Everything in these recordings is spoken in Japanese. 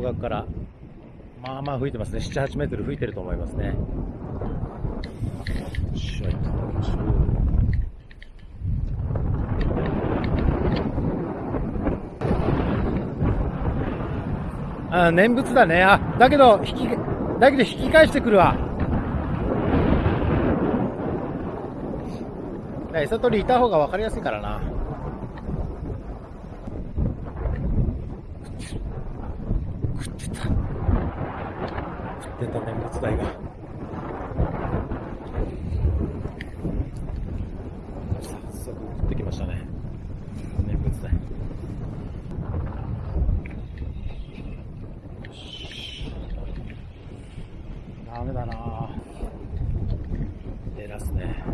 今この方角からまあまあ吹いてますね7、8メートル吹いてると思いますねよいしょあ念仏だね。あ、だけど、引き、だけど引き返してくるわ。餌取りいた方が分かりやすいからな。食ってた。食ってた念仏台が。早速食ってきましたね。念仏台。ダメだな出らすね。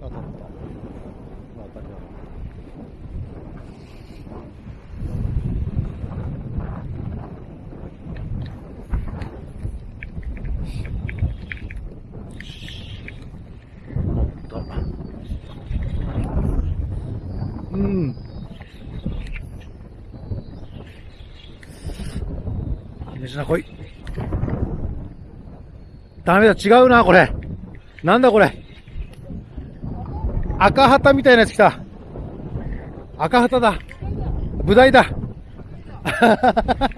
当たった。当たりだな。おっと。うん。飯な来い。ダメだ、違うな、これ。なんだこれ。赤旗みたいなやつ来た。赤旗だ。ブダイだ。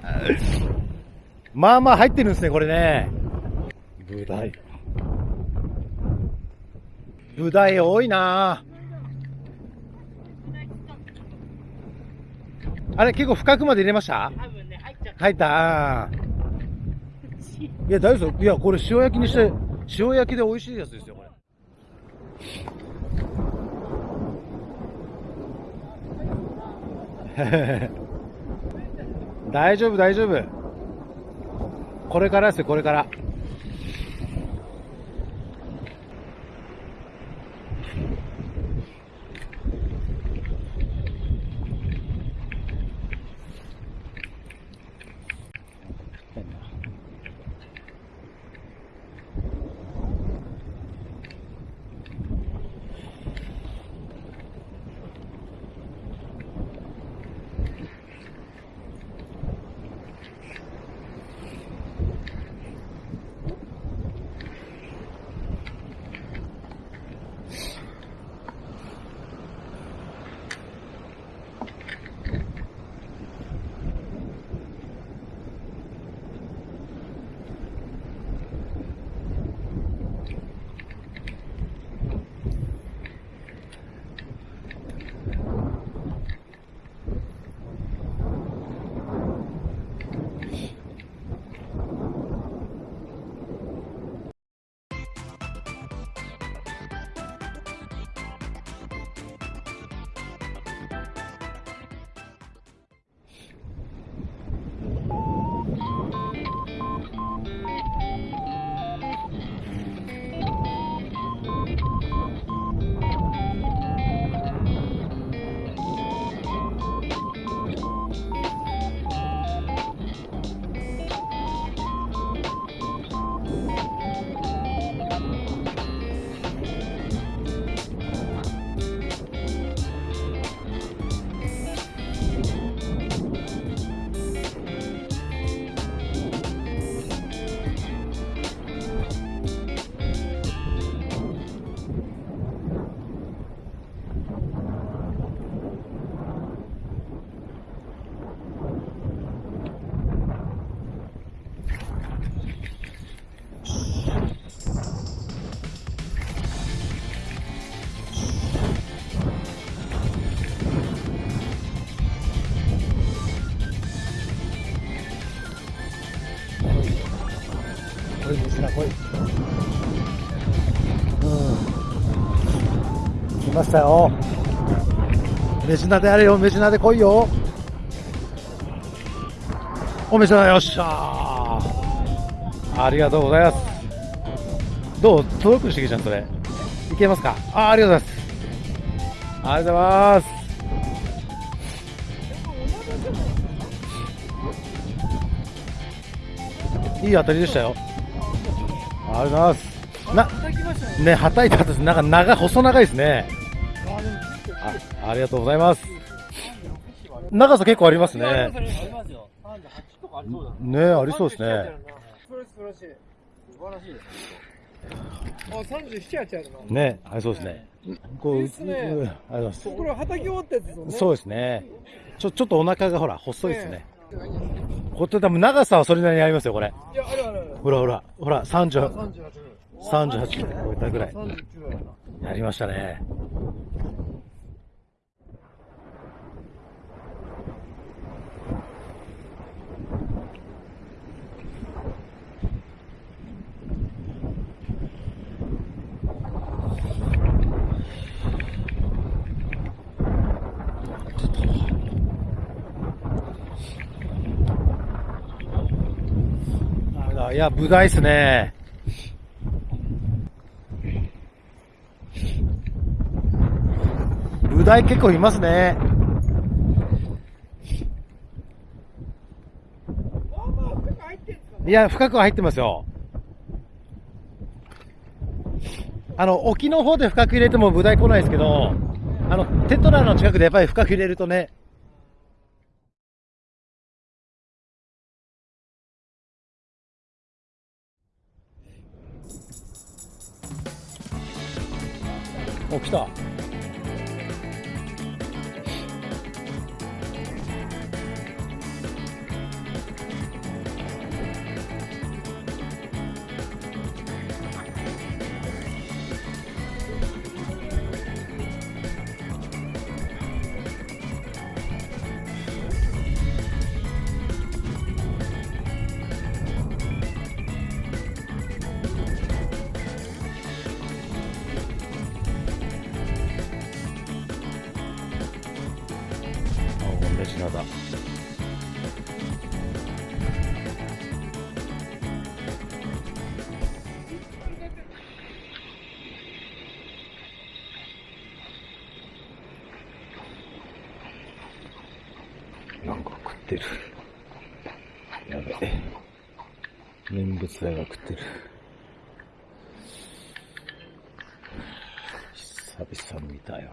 まあまあ入ってるんですね、これね。ブダイ。ブダイ多いなあれ、結構深くまで入れました？ね、入った。いや、大丈夫。いや、これ塩焼きにして、塩焼きで美味しいやつですよ、これ。大丈夫、大丈夫。これからですよ、これから。こい水な来い。うん。来ましたよ。メジナであれよメジナで来いよ。おメジナよっしゃーありがとうございます。どう？届くしげちゃんそれ。いけますか？あありがとうございます。ありがとうございます。いい当たりでしたよ。ありがとうございます。な、叩きましたね。ね、はたいた後です。なんか長、細長いですね。あ、あ、ありがとうございます。長さ結構ありますねます。ありますよ。38とかありそうだねありそうですね。素晴らしい素晴らしい。素晴らしいです。あ、37やっちゃうな。ねありそうですね。こう、ありがとうございます。これは叩き終わったやつですよね。そうですね。ちょ、ちょっとお腹がほら、細いですね。これ多分長さはそれなりにありますよ、これ。いや、あるあるある。ほらほら、ほら、30、38。38超えたぐらい。39やな。やりましたね。いや、ブダイっすね。ブダイ結構いますね。いや、深くは入ってますよ。あの、沖の方で深く入れてもブダイ来ないですけど、あの、テトラの近くでやっぱり深く入れるとね、お、来た。あ、同じだ。なんか食ってる。やべえ。念仏大が食ってる。久々に見たよ。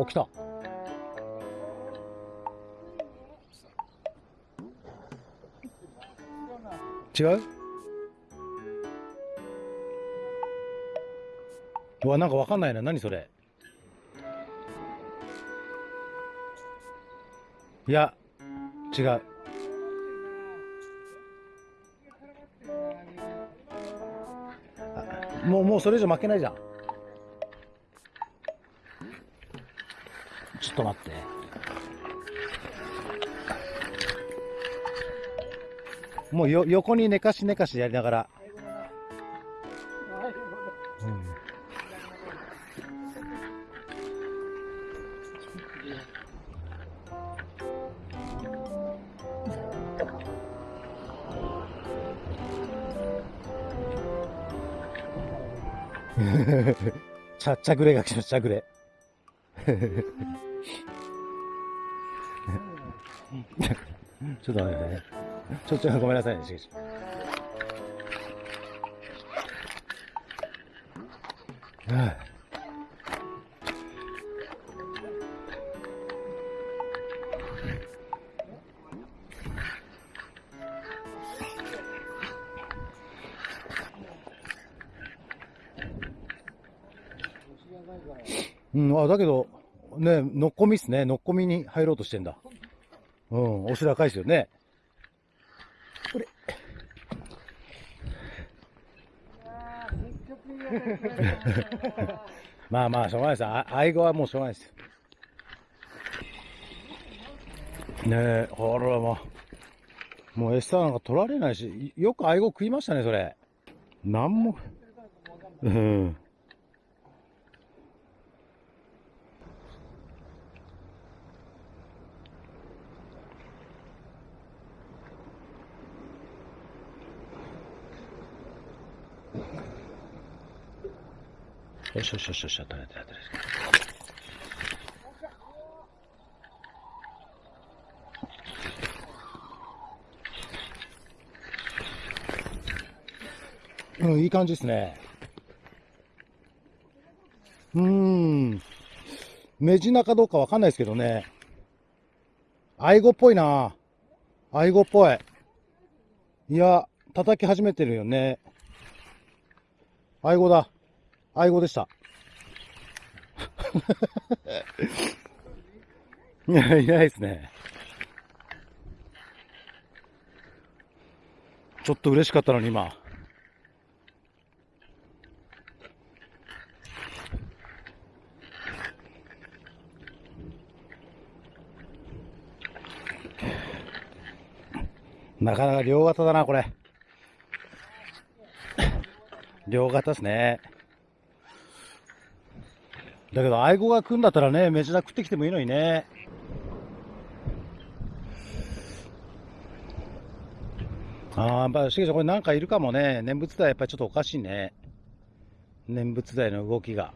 お、来た。違う？うわ、なんかわかんないな。何それ？いや、違う。もう、もうそれ以上負けないじゃん。ちょっと待って。もうよ、横に寝かし寝かしやりながら。うん ちゃ、ちゃぐれが来ました、ちゃぐれ。ちょっと待ってね。ちょ、ちょ、ごめんなさいね、しげし。はあうん、あ、だけど、ね、のっこみっすね。のっこみに入ろうとしてんだ。うん、お白赤いですよね。これ。まあまあ、しょうがないです。あ愛語はもうしょうがないです。ねえ、ほらもう、もう餌なんか取られないし、よく愛語食いましたね、それ。なんも、うん。よしよしよしよし、取れた取れた。うん、いい感じですね。うーん。メジナかどうかわかんないですけどね。アイゴっぽいな。アイゴっぽい。いや、叩き始めてるよね。アイゴだ。アイゴでした。いや、いないですね。ちょっと嬉しかったのに今。なかなか両型だな、これ。両型ですね。だけど、アイゴが来んだったらね、メジナ食ってきてもいいのにね。ああ、やっぱ、しげちゃん、これなんかいるかもね。念仏台やっぱりちょっとおかしいね。念仏台の動きが。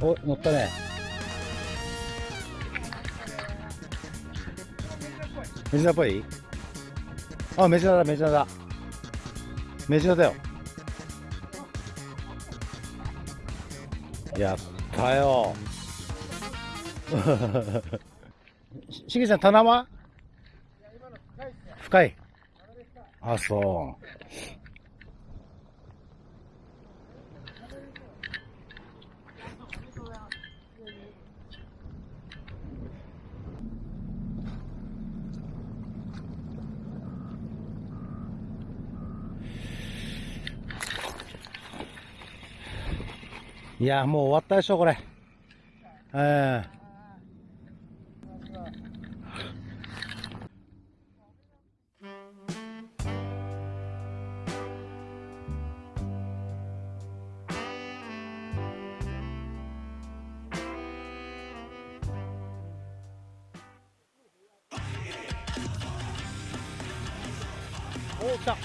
お、乗ったね。メジナっぽい？あ、メジナだ、メジナだ。メジナだよ。やったよ。ししげちゃん、棚は？深い。あ、そう。いや、もう終わったでしょ、これ。ええ。お来た。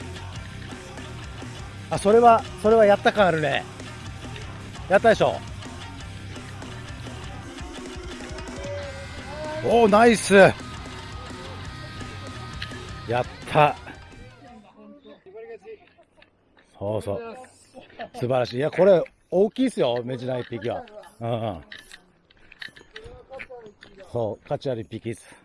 あそれはそれはやった感あるね。やったでしょ。おおナイス。やった。そうそう。素晴らしい。いやこれ大きいですよメジナ一匹は。うんうん。そう価値ある一匹です。